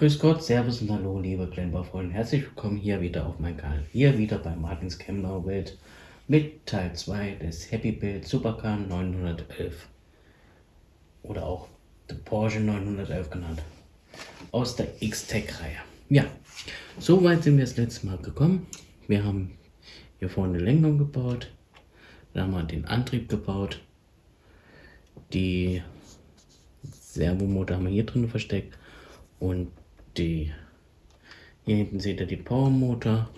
grüß Gott, Servus und Hallo, liebe Klemmbau-Freunde. Herzlich willkommen hier wieder auf meinem Kanal. Hier wieder bei Martins Klemmbau-Welt mit Teil 2 des Happy Build Supercar 911. Oder auch der Porsche 911 genannt. Aus der X-Tech-Reihe. Ja, so weit sind wir das letzte Mal gekommen. Wir haben hier vorne eine Lenkung gebaut. Dann haben wir den Antrieb gebaut. Die Servomotor haben wir hier drin versteckt. Und die hier hinten seht ihr die Powermotor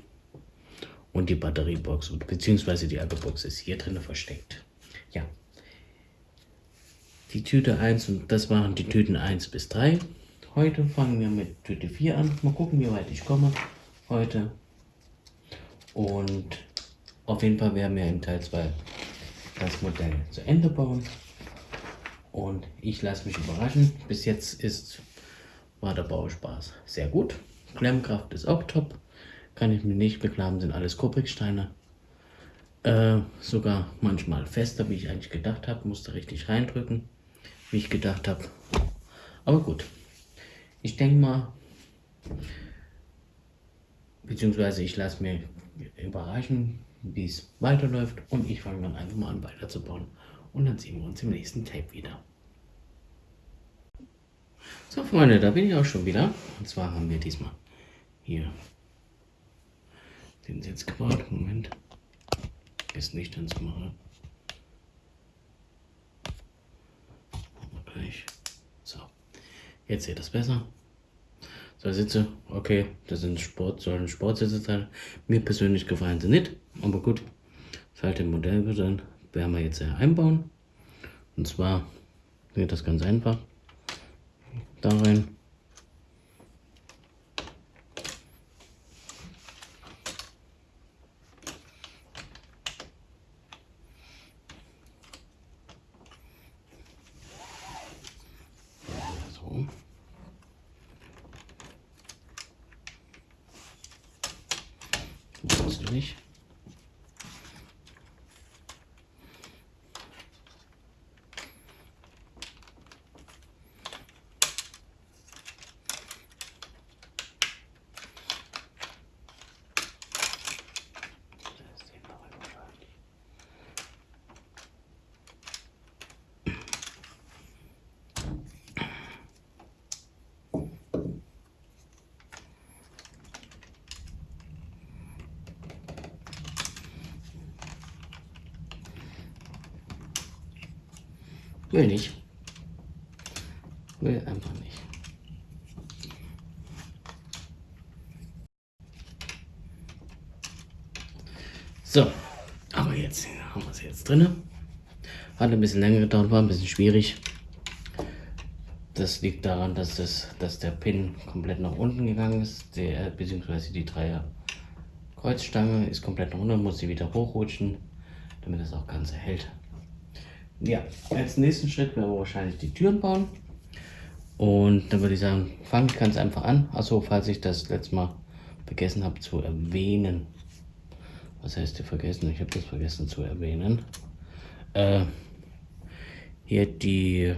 und die Batteriebox beziehungsweise die Akkubox ist hier drin versteckt. Ja. Die Tüte 1 und das waren die Tüten 1 bis 3. Heute fangen wir mit Tüte 4 an. Mal gucken, wie weit ich komme heute. Und auf jeden Fall werden wir in Teil 2 das Modell zu Ende bauen. Und ich lasse mich überraschen. Bis jetzt ist war der Bauspaß sehr gut. Klemmkraft ist auch top. Kann ich mir nicht beklagen, sind alles Kubricksteine. Äh, sogar manchmal fester, wie ich eigentlich gedacht habe. Musste richtig reindrücken, wie ich gedacht habe. Aber gut. Ich denke mal, beziehungsweise ich lasse mir überraschen, wie es weiterläuft. Und ich fange dann einfach mal an weiterzubauen. Und dann sehen wir uns im nächsten Tape wieder. So Freunde, da bin ich auch schon wieder. Und zwar haben wir diesmal hier den Sitz gebaut. Moment. Ist nicht ans machen. Gleich. So. Jetzt seht ihr das besser. So Sitze, okay, das sind Sport, sollen Sportsitze sein. Mir persönlich gefallen sie nicht, aber gut. Das halt im Modell dann werden wir jetzt einbauen. Und zwar geht das ganz einfach da rein. So. Das nicht. Will nicht. Will einfach nicht. So, aber jetzt haben wir es jetzt drin. Hat ein bisschen länger gedauert, war ein bisschen schwierig. Das liegt daran, dass, das, dass der Pin komplett nach unten gegangen ist, der, beziehungsweise die Dreier Kreuzstange ist komplett nach unten, muss sie wieder hochrutschen, damit das auch ganz hält. Ja, als nächsten Schritt werden wir wahrscheinlich die Türen bauen. Und dann würde ich sagen, fange ich ganz einfach an. Achso, falls ich das letzte Mal vergessen habe zu erwähnen. Was heißt hier vergessen? Ich habe das vergessen zu erwähnen. Äh, hier die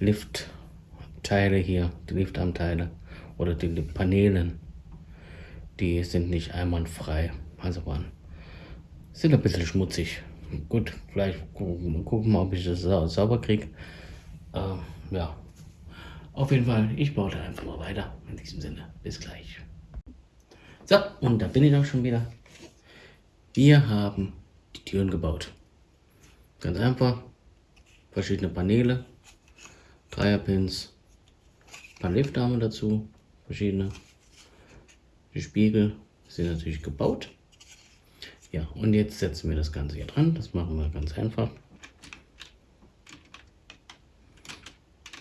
Liftteile hier, die Liftarmteile oder die Paneelen, die sind nicht einwandfrei. Also waren, sind ein bisschen schmutzig. Gut, vielleicht gucken, ob ich das sa sauber kriege. Äh, ja, auf jeden Fall, ich baue da einfach mal weiter. In diesem Sinne, bis gleich. So, und da bin ich auch schon wieder. Wir haben die Türen gebaut. Ganz einfach. Verschiedene Paneele, Dreierpins, ein paar Liftarme dazu, verschiedene. Die Spiegel sind natürlich gebaut. Ja, und jetzt setzen wir das Ganze hier dran. Das machen wir ganz einfach.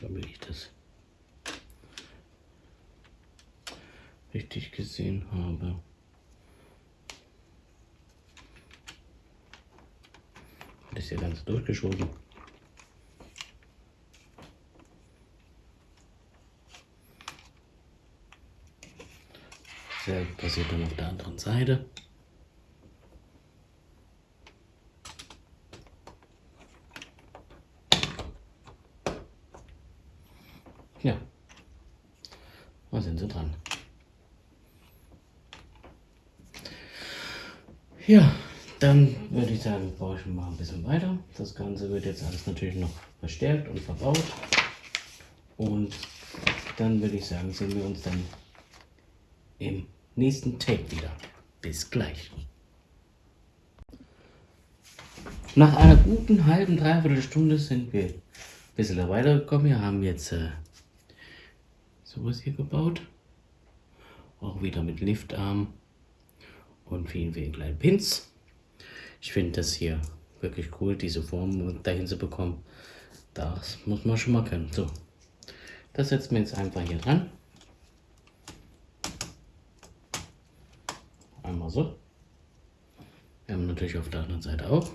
Damit ich das richtig gesehen habe. Das ist hier ganz durchgeschoben. Dasselbe passiert dann auf der anderen Seite. Ja. Da sind sie dran. Ja, dann würde ich sagen, baue ich mal ein bisschen weiter. Das Ganze wird jetzt alles natürlich noch verstärkt und verbaut. Und dann würde ich sagen, sehen wir uns dann im nächsten Take wieder. Bis gleich. Nach einer guten halben, dreiviertel Stunde sind wir ein bisschen weitergekommen. Wir haben jetzt äh, sowas hier gebaut. Auch wieder mit Liftarm und vielen, vielen kleinen Pins. Ich finde das hier wirklich cool, diese Form dahin zu bekommen. Das muss man schon mal können. So, das setzen wir jetzt einfach hier dran. Einmal so. Wir haben natürlich auf der anderen Seite auch.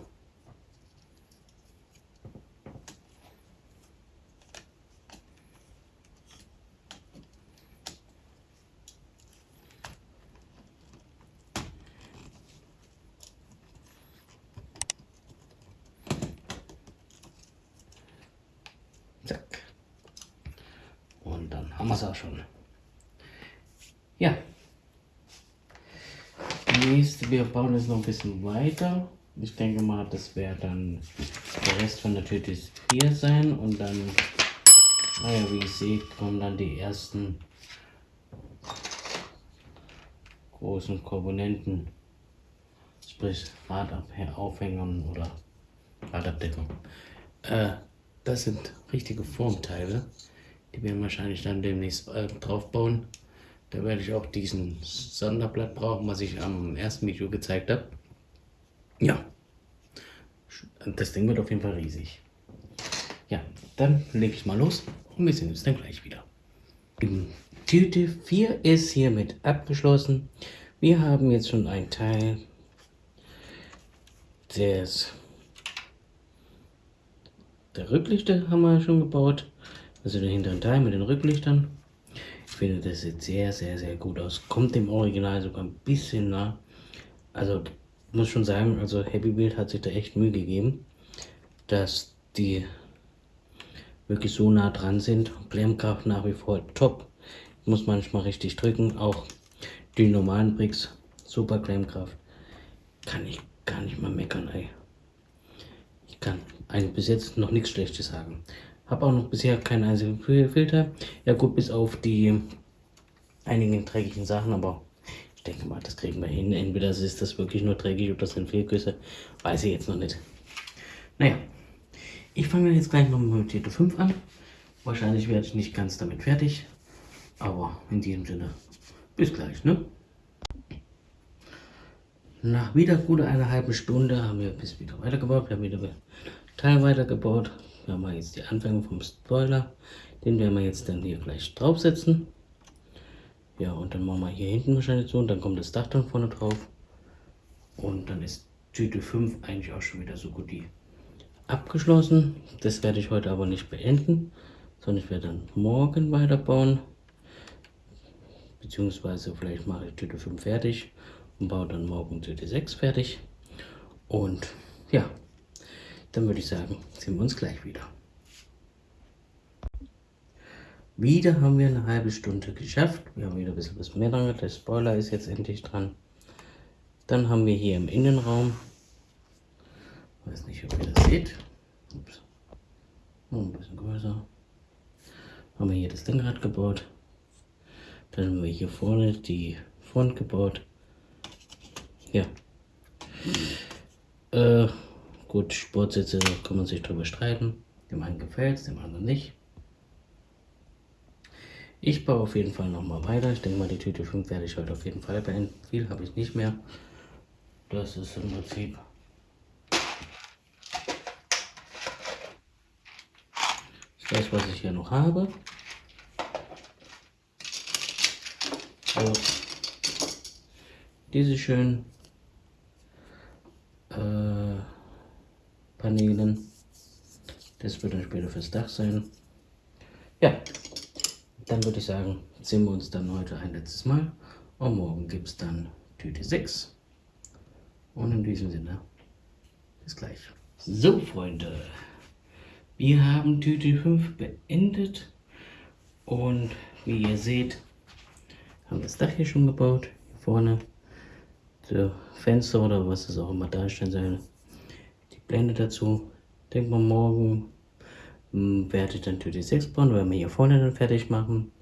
Haben wir es auch schon. Ja. Nächste, wir bauen jetzt noch ein bisschen weiter. Ich denke mal, das wäre dann der Rest von der Tüte 4 sein und dann, naja, wie ihr seht, kommen dann die ersten großen Komponenten, sprich Radaufhängern oder Radabdeckung. Äh, das sind richtige Formteile. Die werden wahrscheinlich dann demnächst äh, drauf bauen. Da werde ich auch diesen Sonderblatt brauchen, was ich am ersten Video gezeigt habe. Ja, das Ding wird auf jeden Fall riesig. Ja, dann lege ich mal los und wir sehen uns dann gleich wieder. Tüte 4 ist hiermit abgeschlossen. Wir haben jetzt schon einen Teil des der Rücklichter haben wir schon gebaut. Also den hinteren Teil mit den Rücklichtern. Ich finde, das sieht sehr, sehr, sehr gut aus. Kommt dem Original sogar ein bisschen nah. Also muss schon sagen, also Happy Build hat sich da echt Mühe gegeben, dass die wirklich so nah dran sind. Klemmkraft nach wie vor top. Muss manchmal richtig drücken. Auch die normalen Bricks, super Klemmkraft. Kann ich gar nicht mal meckern, ey. Ich kann eigentlich bis jetzt noch nichts Schlechtes sagen. Habe auch noch bisher keinen einzigen Filter. Ja gut, bis auf die einigen dreckigen Sachen, aber ich denke mal, das kriegen wir hin. Entweder ist das wirklich nur dreckig oder das sind Fehlgüsse. Weiß ich jetzt noch nicht. Naja, ich fange jetzt gleich noch mit Tito 5 an. Wahrscheinlich werde ich nicht ganz damit fertig. Aber in diesem Sinne, bis gleich, ne? Nach wieder gut einer halben Stunde haben wir bis wieder weitergebaut. Wir haben wieder Teil weitergebaut. Wir haben jetzt die Anfänge vom Spoiler. Den werden wir jetzt dann hier gleich draufsetzen. Ja, und dann machen wir hier hinten wahrscheinlich so und dann kommt das Dach dann vorne drauf. Und dann ist Tüte 5 eigentlich auch schon wieder so gut die abgeschlossen. Das werde ich heute aber nicht beenden, sondern ich werde dann morgen weiterbauen. Beziehungsweise vielleicht mache ich Tüte 5 fertig und baue dann morgen Tüte 6 fertig. Und ja, dann würde ich sagen, sehen wir uns gleich wieder. Wieder haben wir eine halbe Stunde geschafft. Wir haben wieder ein bisschen was mehr dran. Der Spoiler ist jetzt endlich dran. Dann haben wir hier im Innenraum, weiß nicht, ob ihr das seht, Ups. Oh, ein bisschen größer, haben wir hier das Lenkrad gebaut. Dann haben wir hier vorne die Front gebaut. Ja. Äh, Gut, Sportsitze kann man sich darüber streiten. Dem einen gefällt es, dem anderen nicht. Ich baue auf jeden Fall nochmal weiter. Ich denke mal, die Tüte 5 werde ich heute auf jeden Fall beenden. Viel habe ich nicht mehr. Das ist im Prinzip das, was ich hier noch habe. So. Diese schön äh, Paneelen. Das wird dann später fürs Dach sein. Ja, dann würde ich sagen, sehen wir uns dann heute ein letztes Mal. Und morgen gibt es dann Tüte 6. Und in diesem Sinne, bis gleich. So, Freunde, wir haben Tüte 5 beendet. Und wie ihr seht, Haben das Dach hier schon gebaut. Hier vorne. Fenster oder was es auch immer darstellen soll. Die Blende dazu. Denkt man morgen hm, werde ich dann Tür 6 bauen, weil wir hier vorne dann fertig machen.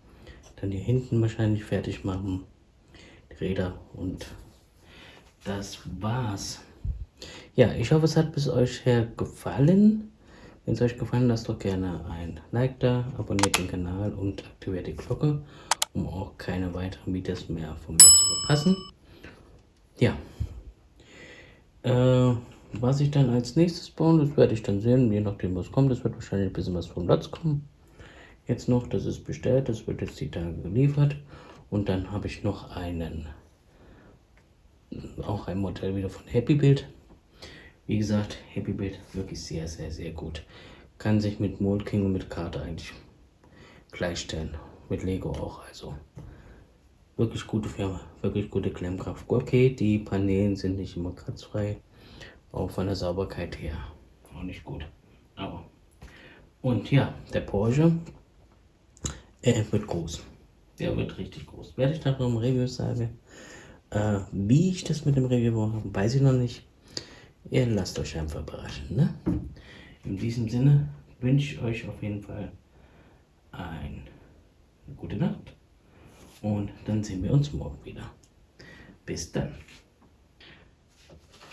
Dann hier hinten wahrscheinlich fertig machen. Die Räder und das war's. Ja, ich hoffe, es hat bis euch her gefallen. Wenn es euch gefallen lasst doch gerne ein Like da, abonniert den Kanal und aktiviert die Glocke, um auch keine weiteren Videos mehr von mir zu verpassen. Ja. Äh, was ich dann als nächstes bauen, das werde ich dann sehen, je nachdem was kommt. Das wird wahrscheinlich ein bisschen was vom Platz kommen. Jetzt noch, das ist bestellt, das wird jetzt die Tage geliefert. Und dann habe ich noch einen, auch ein Modell wieder von Happy Build. Wie gesagt, Happy Build wirklich sehr, sehr, sehr gut. Kann sich mit Mold und mit Karte eigentlich gleichstellen. Mit Lego auch, also. Wirklich gute Firma, wirklich gute Klemmkraft. Okay, die Paneelen sind nicht immer kratzfrei. Auch von der Sauberkeit her. Auch nicht gut. Aber. Und ja, der Porsche, er wird groß. Der wird richtig groß. Werde ich noch im Review sagen. Äh, wie ich das mit dem Review mache, weiß ich noch nicht. Ihr lasst euch einfach überraschen. Ne? In diesem Sinne wünsche ich euch auf jeden Fall ein, eine gute Nacht. Und dann sehen wir uns morgen wieder. Bis dann.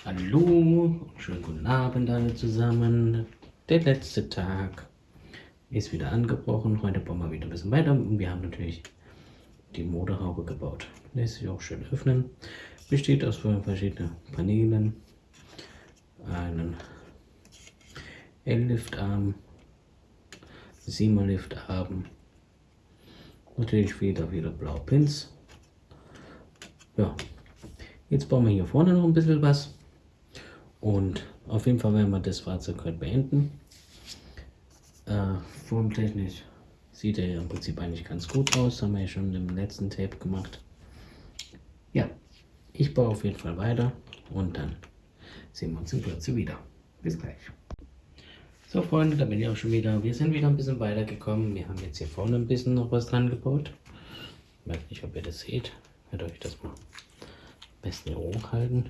Hallo, schönen guten Abend alle zusammen. Der letzte Tag ist wieder angebrochen. Heute bauen wir wieder ein bisschen weiter. Wir haben natürlich die Motorhaube gebaut. Lässt sich auch schön öffnen. Besteht aus verschiedenen Paneelen einen L-Liftarm, 7er Liftarm, natürlich wieder wieder blaue Pins. Ja, jetzt bauen wir hier vorne noch ein bisschen was und auf jeden Fall werden wir das Fahrzeug heute beenden. Äh, formtechnisch sieht er ja im Prinzip eigentlich ganz gut aus, haben wir ja schon im letzten Tape gemacht. Ja, ich baue auf jeden Fall weiter und dann sehen wir uns in Kürze wieder. Bis gleich. So Freunde, da bin ich auch schon wieder. Wir sind wieder ein bisschen weitergekommen. Wir haben jetzt hier vorne ein bisschen noch was dran gebaut. Ich weiß nicht, ob ihr das seht. Werde euch das mal am besten hier hochhalten.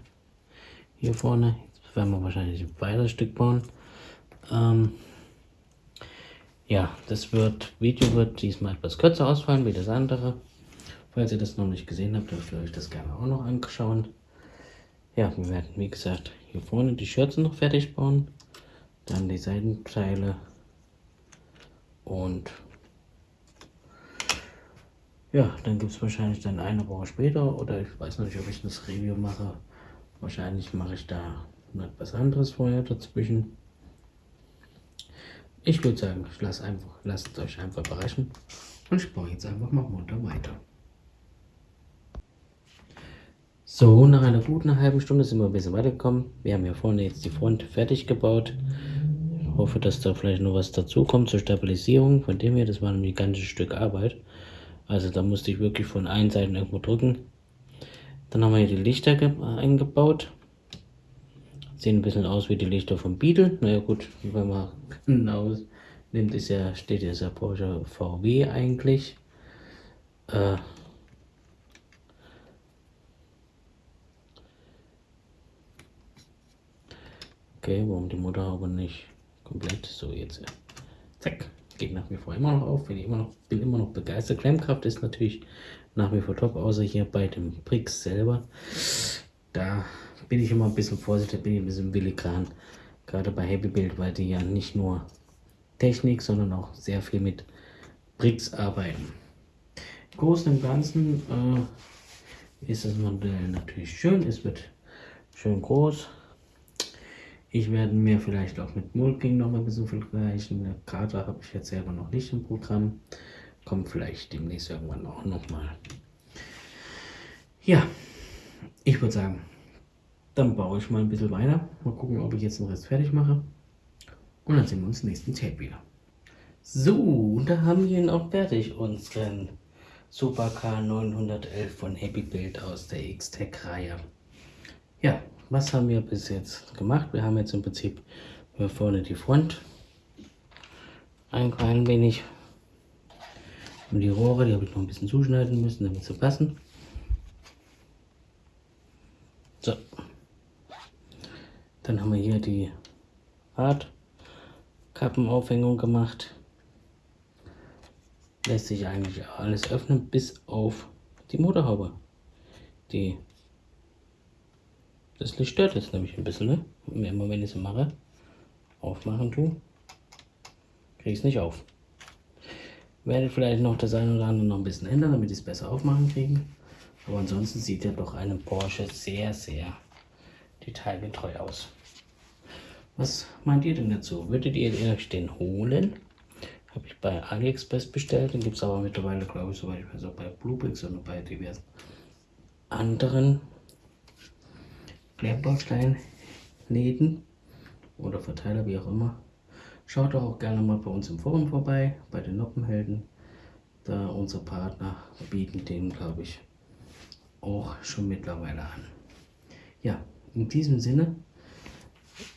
Hier vorne. Werden wir wahrscheinlich ein weiteres Stück bauen. Ähm, ja, das wird, Video wird diesmal etwas kürzer ausfallen wie das andere. Falls ihr das noch nicht gesehen habt, dürft ihr euch das gerne auch noch anschauen. Ja, wir werden, wie gesagt, hier vorne die Schürzen noch fertig bauen. Dann die Seitenteile. Und ja, dann gibt es wahrscheinlich dann eine Woche später oder ich weiß noch nicht, ob ich das Review mache. Wahrscheinlich mache ich da noch etwas anderes vorher dazwischen. Ich würde sagen, ich lasse einfach, lasst euch einfach überraschen und ich baue jetzt einfach mal munter weiter. So, nach einer guten halben Stunde sind wir ein bisschen weitergekommen. Wir haben hier vorne jetzt die Front fertig gebaut. Ich hoffe, dass da vielleicht noch was dazu kommt zur Stabilisierung. Von dem her, das war ein ganzes Stück Arbeit. Also da musste ich wirklich von allen Seiten irgendwo drücken. Dann haben wir hier die Lichter eingebaut. Sehen ein bisschen aus wie die Lichter vom Beetle. Naja gut, wenn man genau nimmt, ist ja, steht ja der Porsche VW eigentlich. Äh, Okay, warum die Motorhaube nicht komplett so jetzt? Ja. Zack, geht nach wie vor immer noch auf. Bin immer noch, bin immer noch begeistert. Klemmkraft ist natürlich nach wie vor top, außer hier bei dem Brix selber. Da bin ich immer ein bisschen vorsichtig, bin ich ein bisschen willigran. Gerade bei Happy Build, weil die ja nicht nur Technik, sondern auch sehr viel mit Bricks arbeiten. Im Großen und Ganzen äh, ist das Modell natürlich schön. Es wird schön groß. Ich werde mir vielleicht auch mit Mulking noch mal ein bisschen vergleichen. Eine Karte habe ich jetzt selber noch nicht im Programm. Kommt vielleicht demnächst irgendwann auch noch mal. Ja, ich würde sagen, dann baue ich mal ein bisschen weiter. Mal gucken, ob ich jetzt den Rest fertig mache. Und dann sehen wir uns nächsten Tape wieder. So, und da haben wir ihn auch fertig, unseren Super K911 von Happy Build aus der X-Tech-Reihe. Ja, was haben wir bis jetzt gemacht? Wir haben jetzt im Prinzip hier vorne die Front ein klein wenig Und die Rohre, die habe ich noch ein bisschen zuschneiden müssen, damit sie passen. So. Dann haben wir hier die Radkappenaufhängung gemacht. Lässt sich eigentlich alles öffnen, bis auf die Motorhaube. Die das Licht stört jetzt nämlich ein bisschen, ne? Immer wenn ich es mache, aufmachen tue, kriege ich es nicht auf. Werde vielleicht noch das eine oder andere noch ein bisschen ändern, damit ich es besser aufmachen kriege. Aber ansonsten sieht ja doch eine Porsche sehr, sehr detailgetreu aus. Was meint ihr denn dazu? Würdet ihr euch den holen? Habe ich bei AliExpress bestellt. Den gibt es aber mittlerweile, glaube ich, soweit ich weiß, auch bei Bluebricks und bei diversen anderen Klärbausteinläden oder Verteiler, wie auch immer. Schaut doch auch gerne mal bei uns im Forum vorbei, bei den Noppenhelden. Da unsere Partner bieten den, glaube ich, auch schon mittlerweile an. Ja, in diesem Sinne,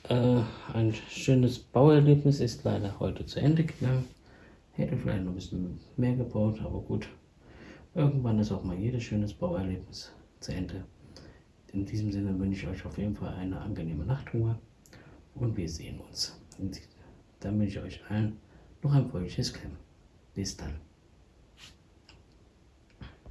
äh, ein schönes Bauerlebnis ist leider heute zu Ende gegangen. Hätte vielleicht noch ein bisschen mehr gebaut, aber gut. Irgendwann ist auch mal jedes schönes Bauerlebnis zu Ende. In diesem Sinne wünsche ich euch auf jeden Fall eine angenehme Nachtruhe und wir sehen uns. Und dann wünsche ich euch allen noch ein fröhliches Klemm. Bis dann.